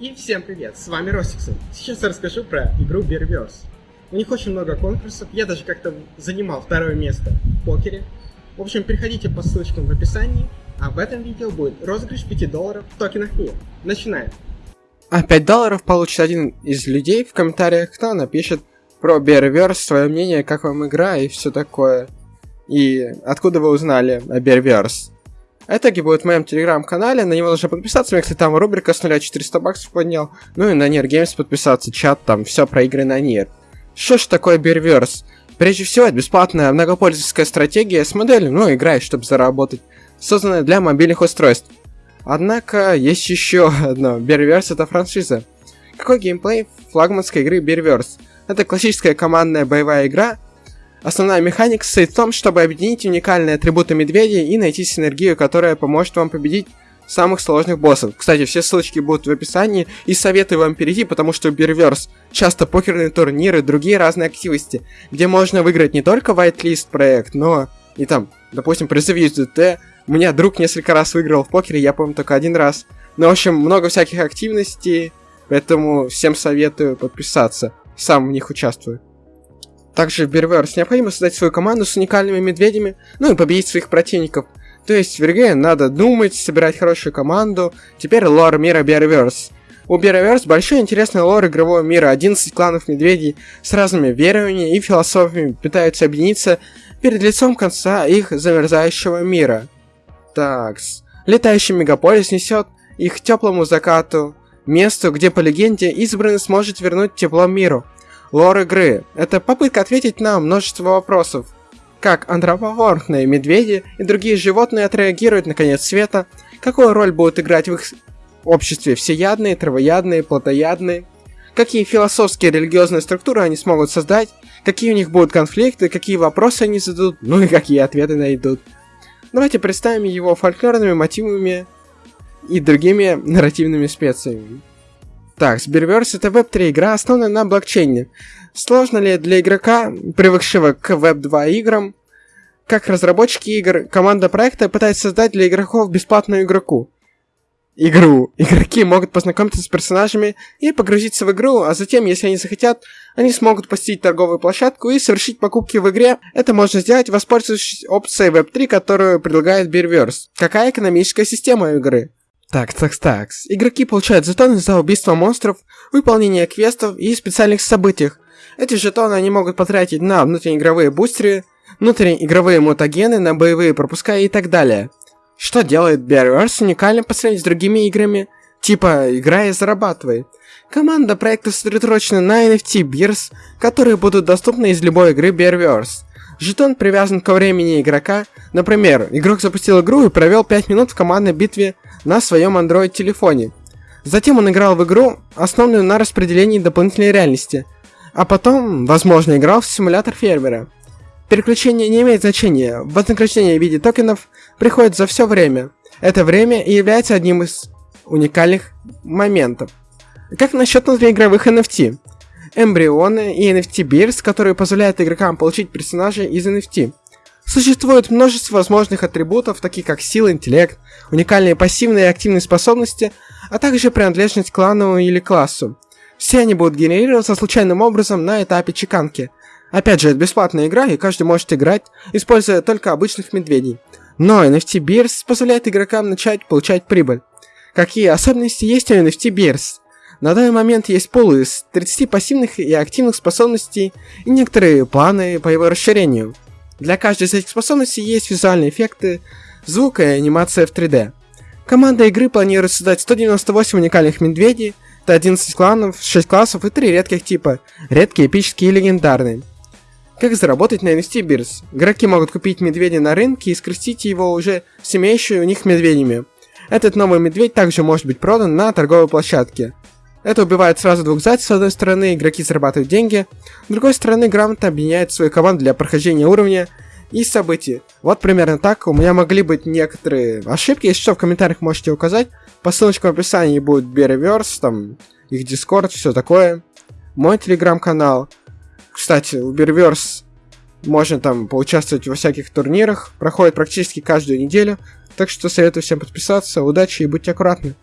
И всем привет, с вами Ростиксон. Сейчас я расскажу про игру Beerverse. У них очень много конкурсов, я даже как-то занимал второе место в покере. В общем, переходите по ссылочкам в описании, а в этом видео будет розыгрыш 5 долларов в токенах мир. Начинаем. А 5 долларов получит один из людей в комментариях, кто напишет про Beerverse, свое мнение, как вам игра и все такое. И откуда вы узнали о Итоги будет в моем телеграм-канале, на него нужно подписаться, если там рубрика с 0 400 баксов поднял. Ну и на Нир Games подписаться, чат там, все про игры на Нир. Что ж такое Берверс? Прежде всего, это бесплатная многопользовательская стратегия с моделью, ну, играешь, чтобы заработать, созданная для мобильных устройств. Однако, есть еще одно. Берверс это франшиза. Какой геймплей флагманской игры Берверс? Это классическая командная боевая игра, Основная механика состоит в том, чтобы объединить уникальные атрибуты медведя и найти синергию, которая поможет вам победить самых сложных боссов. Кстати, все ссылочки будут в описании, и советую вам перейти, потому что Берверс часто покерные турниры, другие разные активности, где можно выиграть не только Whitelist проект, но и там, допустим, призыв USDT. У меня друг несколько раз выиграл в покере, я помню только один раз. Ну, в общем, много всяких активностей, поэтому всем советую подписаться. Сам в них участвую. Также в Берверс необходимо создать свою команду с уникальными медведями, ну и победить своих противников. То есть в РГ надо думать, собирать хорошую команду. Теперь лор мира Берверс. У Берверс большой интересный лор игрового мира. 11 кланов медведей с разными верованиями и философиями пытаются объединиться перед лицом конца их замерзающего мира. Такс. Летающий мегаполис несет их теплому закату, месту, где по легенде избранный сможет вернуть тепло миру. Лор игры – это попытка ответить на множество вопросов. Как антропоморфные медведи и другие животные отреагируют на конец света, какую роль будут играть в их обществе всеядные, травоядные, плотоядные, какие философские и религиозные структуры они смогут создать, какие у них будут конфликты, какие вопросы они зададут, ну и какие ответы найдут. Давайте представим его фольклорными мотивами и другими нарративными специями. Так, Сберверс это Web3 игра, основанная на блокчейне. Сложно ли для игрока, привыкшего к Web2 играм, как разработчики игр, команда проекта пытается создать для игроков бесплатную игроку? Игру. Игроки могут познакомиться с персонажами и погрузиться в игру, а затем, если они захотят, они смогут посетить торговую площадку и совершить покупки в игре. Это можно сделать, воспользовавшись опцией Web3, которую предлагает Beerverse. Какая экономическая система игры? Так, так, так. Игроки получают жетоны за убийство монстров, выполнение квестов и специальных событиях. Эти жетоны они могут потратить на внутриигровые бустеры, внутриигровые мутагены, на боевые пропуска и так далее. Что делает Bearverse уникальным по сравнению с другими играми? Типа, играя и зарабатывай. Команда проекта сосредоточена на NFT Beers, которые будут доступны из любой игры Bearverse. Жетон привязан ко времени игрока. Например, игрок запустил игру и провел 5 минут в командной битве на своем Android телефоне. Затем он играл в игру, основанную на распределении дополнительной реальности, а потом, возможно, играл в симулятор фермера. Переключение не имеет значения, вознаграждение в виде токенов приходит за все время. Это время и является одним из уникальных моментов. Как насчет внутриигровых NFT? Эмбрионы и NFT Beers, которые позволяют игрокам получить персонажей из NFT. Существует множество возможных атрибутов, таких как сила, интеллект, уникальные пассивные и активные способности, а также принадлежность к клану или классу. Все они будут генерироваться случайным образом на этапе чеканки. Опять же, это бесплатная игра, и каждый может играть, используя только обычных медведей. Но NFT Beers позволяет игрокам начать получать прибыль. Какие особенности есть у NFT Beers? На данный момент есть пул из 30 пассивных и активных способностей и некоторые планы по его расширению. Для каждой из этих способностей есть визуальные эффекты, звук и анимация в 3D. Команда игры планирует создать 198 уникальных медведей, это 11 кланов, 6 классов и 3 редких типа, редкие, эпические и легендарные. Как заработать на NFT Beers? Игроки могут купить медведя на рынке и скрестить его уже с имеющими у них медведями. Этот новый медведь также может быть продан на торговой площадке. Это убивает сразу двух зайцев. С одной стороны, игроки зарабатывают деньги, с другой стороны, грамотно объединяет свою команду для прохождения уровня и событий. Вот примерно так. У меня могли быть некоторые ошибки. Если что, в комментариях можете указать. По ссылочкам в описании будет Береверс, там их дискорд, все такое. Мой телеграм-канал. Кстати, у Береверс можно там поучаствовать во всяких турнирах. Проходит практически каждую неделю. Так что советую всем подписаться. Удачи и будьте аккуратны.